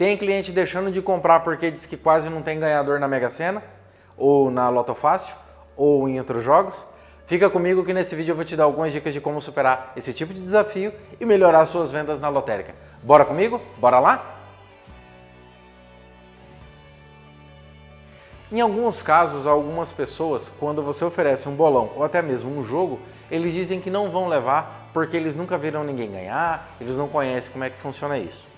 Tem cliente deixando de comprar porque diz que quase não tem ganhador na Mega Sena, ou na Loto Fácil, ou em outros jogos? Fica comigo que nesse vídeo eu vou te dar algumas dicas de como superar esse tipo de desafio e melhorar suas vendas na lotérica. Bora comigo? Bora lá? Em alguns casos, algumas pessoas, quando você oferece um bolão ou até mesmo um jogo, eles dizem que não vão levar porque eles nunca viram ninguém ganhar, eles não conhecem como é que funciona isso.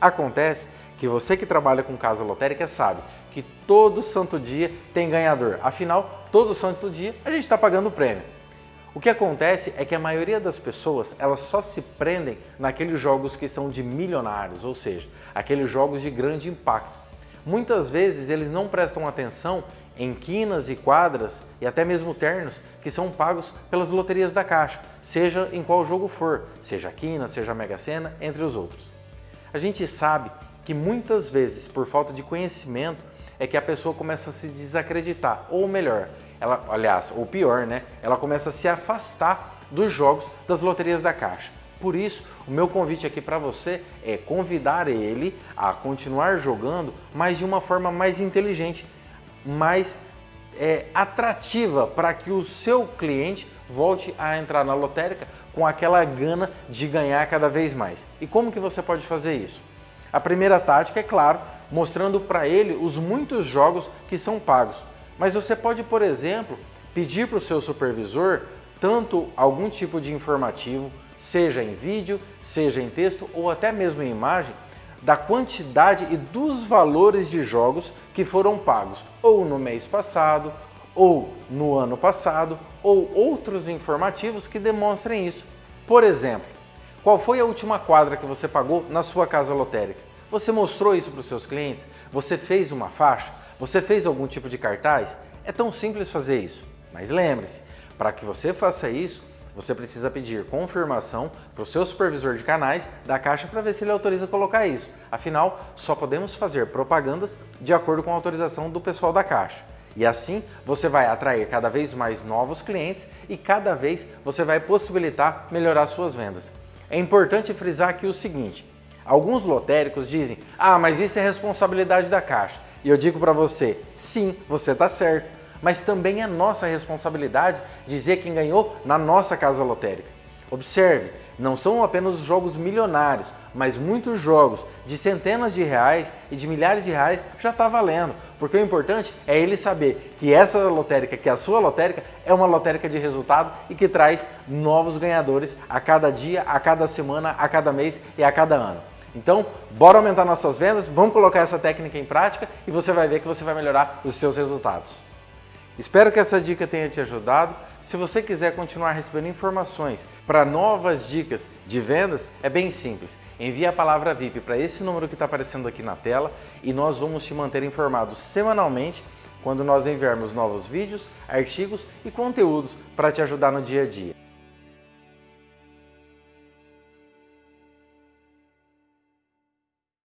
Acontece que você que trabalha com casa lotérica sabe que todo santo dia tem ganhador. Afinal, todo santo dia a gente está pagando o prêmio. O que acontece é que a maioria das pessoas elas só se prendem naqueles jogos que são de milionários, ou seja, aqueles jogos de grande impacto. Muitas vezes eles não prestam atenção em quinas e quadras e até mesmo ternos que são pagos pelas loterias da Caixa, seja em qual jogo for, seja quina, seja Mega Sena, entre os outros. A gente sabe que muitas vezes, por falta de conhecimento, é que a pessoa começa a se desacreditar, ou melhor, ela, aliás, ou pior, né? Ela começa a se afastar dos jogos das loterias da Caixa. Por isso, o meu convite aqui para você é convidar ele a continuar jogando, mas de uma forma mais inteligente, mais é, atrativa para que o seu cliente volte a entrar na lotérica com aquela gana de ganhar cada vez mais. E como que você pode fazer isso? A primeira tática é, claro, mostrando para ele os muitos jogos que são pagos. Mas você pode, por exemplo, pedir para o seu supervisor tanto algum tipo de informativo, seja em vídeo, seja em texto ou até mesmo em imagem, da quantidade e dos valores de jogos que foram pagos ou no mês passado, ou no ano passado, ou outros informativos que demonstrem isso. Por exemplo, qual foi a última quadra que você pagou na sua casa lotérica? Você mostrou isso para os seus clientes? Você fez uma faixa? Você fez algum tipo de cartaz? É tão simples fazer isso. Mas lembre-se, para que você faça isso, você precisa pedir confirmação para o seu supervisor de canais da Caixa para ver se ele autoriza colocar isso. Afinal, só podemos fazer propagandas de acordo com a autorização do pessoal da Caixa. E assim você vai atrair cada vez mais novos clientes e cada vez você vai possibilitar melhorar suas vendas. É importante frisar aqui o seguinte, alguns lotéricos dizem, ah, mas isso é responsabilidade da Caixa. E eu digo para você, sim, você está certo, mas também é nossa responsabilidade dizer quem ganhou na nossa casa lotérica. Observe, não são apenas jogos milionários, mas muitos jogos de centenas de reais e de milhares de reais já está valendo. Porque o importante é ele saber que essa lotérica, que a sua lotérica, é uma lotérica de resultado e que traz novos ganhadores a cada dia, a cada semana, a cada mês e a cada ano. Então, bora aumentar nossas vendas, vamos colocar essa técnica em prática e você vai ver que você vai melhorar os seus resultados. Espero que essa dica tenha te ajudado. Se você quiser continuar recebendo informações para novas dicas de vendas, é bem simples. Envie a palavra VIP para esse número que está aparecendo aqui na tela e nós vamos te manter informado semanalmente quando nós enviarmos novos vídeos, artigos e conteúdos para te ajudar no dia a dia.